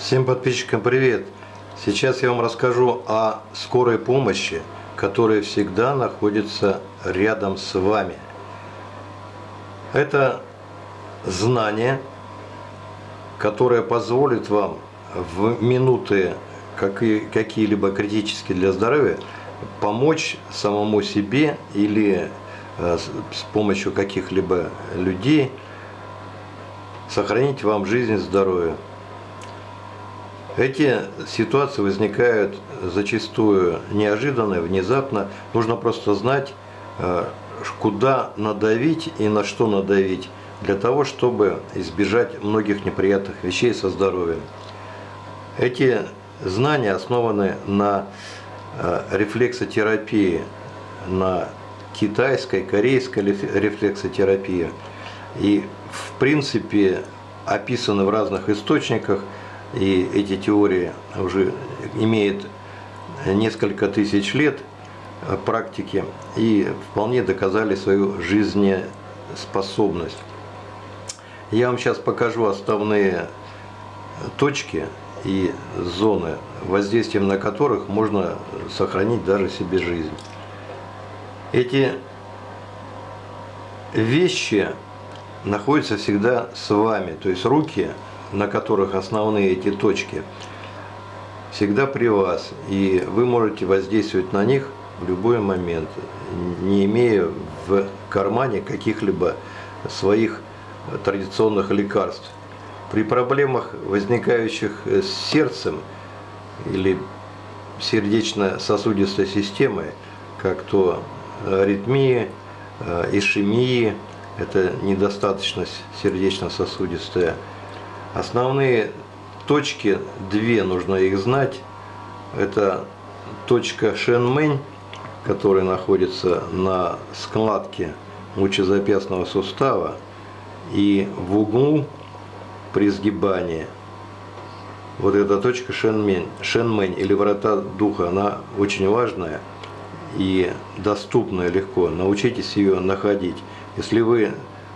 Всем подписчикам привет! Сейчас я вам расскажу о скорой помощи, которая всегда находится рядом с вами. Это знание, которое позволит вам в минуты какие-либо критические для здоровья помочь самому себе или э, с помощью каких-либо людей сохранить вам жизнь и здоровье. Эти ситуации возникают зачастую неожиданно, внезапно. Нужно просто знать, э, куда надавить и на что надавить, для того, чтобы избежать многих неприятных вещей со здоровьем. Эти знания основаны на э, рефлексотерапии, на китайской, корейской рефлексотерапии. И в принципе описаны в разных источниках – и эти теории уже имеют несколько тысяч лет практики и вполне доказали свою жизнеспособность. Я вам сейчас покажу основные точки и зоны, воздействием на которых можно сохранить даже себе жизнь. Эти вещи находятся всегда с вами, то есть руки – на которых основные эти точки, всегда при вас. И вы можете воздействовать на них в любой момент, не имея в кармане каких-либо своих традиционных лекарств. При проблемах, возникающих с сердцем или сердечно-сосудистой системой, как то аритмии, э, ишемии, это недостаточность сердечно-сосудистая, Основные точки, две нужно их знать. Это точка Шенмэнь, которая находится на складке лучезапястного сустава и в углу при сгибании. Вот эта точка Шенмэнь, Шенмэнь или врата духа, она очень важная и доступная легко. Научитесь ее находить. Если вы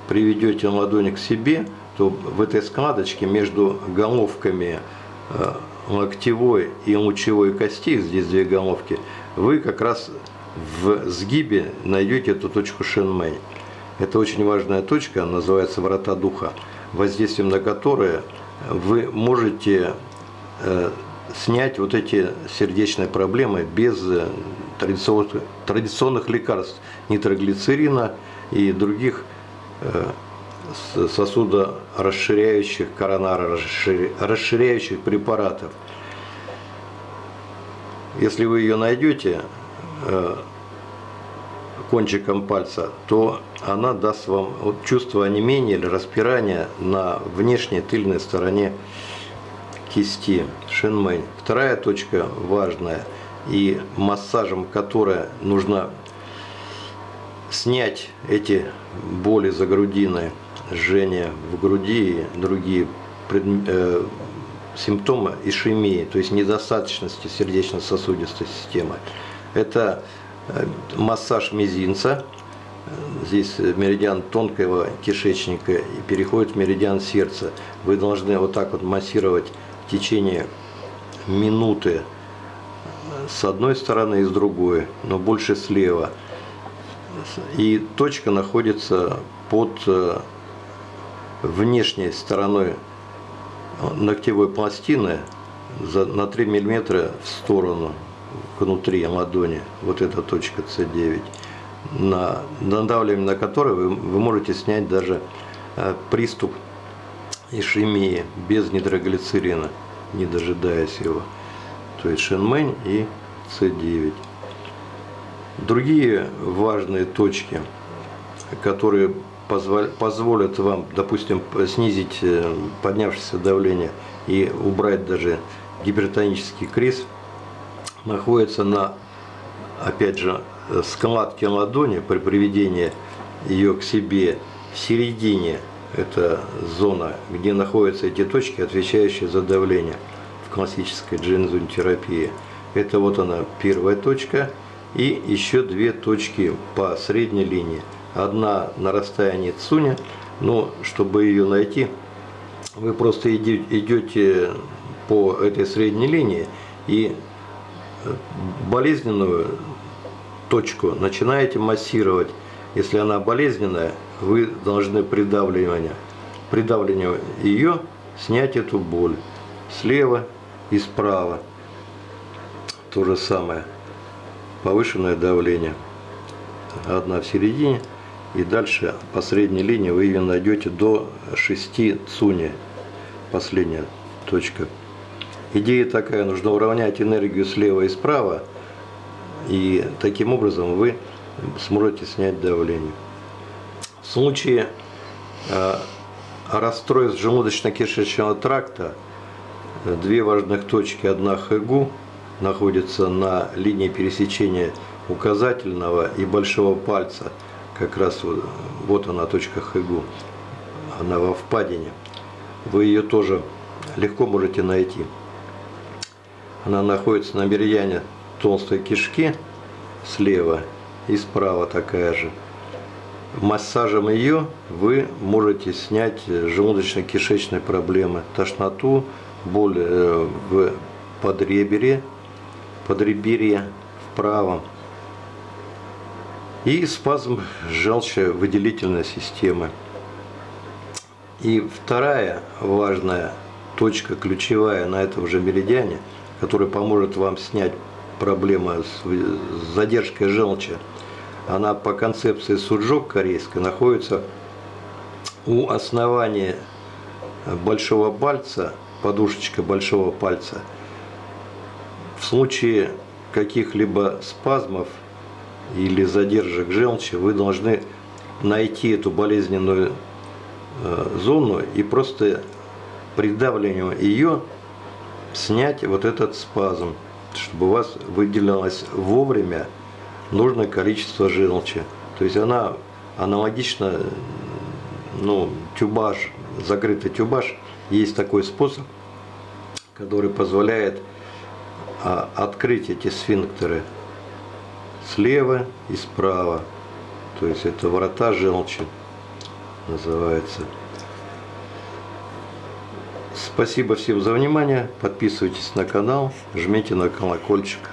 приведете ладонь к себе – то в этой складочке между головками э, локтевой и лучевой кости, здесь две головки, вы как раз в сгибе найдете эту точку Шенмэй. Это очень важная точка, называется врата духа, воздействием на которые вы можете э, снять вот эти сердечные проблемы без э, традиционных лекарств, нитроглицерина и других сосудорасширяющих, коронарорасширяющих препаратов. Если вы ее найдете э, кончиком пальца, то она даст вам чувство онемения или распирания на внешней тыльной стороне кисти, шинмэнь. Вторая точка важная и массажем которой нужно снять эти боли за грудиной, жжение в груди и другие пред, э, симптомы ишемии, то есть недостаточности сердечно-сосудистой системы. Это э, массаж мизинца, здесь меридиан тонкого кишечника и переходит в меридиан сердца. Вы должны вот так вот массировать в течение минуты с одной стороны и с другой, но больше слева. И точка находится под э, внешней стороной ногтевой пластины на 3 мм в сторону, внутри ладони, вот эта точка С9, на надавливанием на которой вы, вы можете снять даже э, приступ ишемии без нитроглицерина, не дожидаясь его. То есть Шенмэнь и С9. Другие важные точки, которые позволят вам, допустим, снизить э, поднявшееся давление и убрать даже гипертонический криз, находится на, опять же, складке ладони при приведении ее к себе в середине. Это зона, где находятся эти точки, отвечающие за давление в классической джинзун-терапии. Это вот она первая точка и еще две точки по средней линии одна на расстоянии Цуня, но чтобы ее найти, вы просто идете по этой средней линии и болезненную точку начинаете массировать. Если она болезненная, вы должны придавливание, придавливание ее снять эту боль слева и справа. То же самое. Повышенное давление. Одна в середине. И дальше по средней линии вы ее найдете до 6 цуни. Последняя точка. Идея такая, нужно уравнять энергию слева и справа. И таким образом вы сможете снять давление. В случае э, расстройств желудочно-кишечного тракта две важных точки. Одна ХЭГУ находится на линии пересечения указательного и большого пальца. Как раз вот, вот она точка ХЭГУ. Она во впадине. Вы ее тоже легко можете найти. Она находится на меридиане толстой кишки слева и справа такая же. Массажем ее вы можете снять желудочно-кишечные проблемы, тошноту, боль э, в подреберье, подреберье в правом и спазм желчевыделительной системы. И вторая важная точка, ключевая на этом же меридиане, которая поможет вам снять проблему с задержкой желчи, она по концепции суджок корейской находится у основания большого пальца подушечка большого пальца. В случае каких-либо спазмов или задержек желчи вы должны найти эту болезненную э, зону и просто придавливанием ее снять вот этот спазм, чтобы у вас выделялось вовремя нужное количество желчи. То есть она аналогично, ну, тюбаж, закрытый тюбаж – есть такой способ, который позволяет а, открыть эти сфинктеры слева и справа. То есть это врата желчи называется. Спасибо всем за внимание. Подписывайтесь на канал, жмите на колокольчик.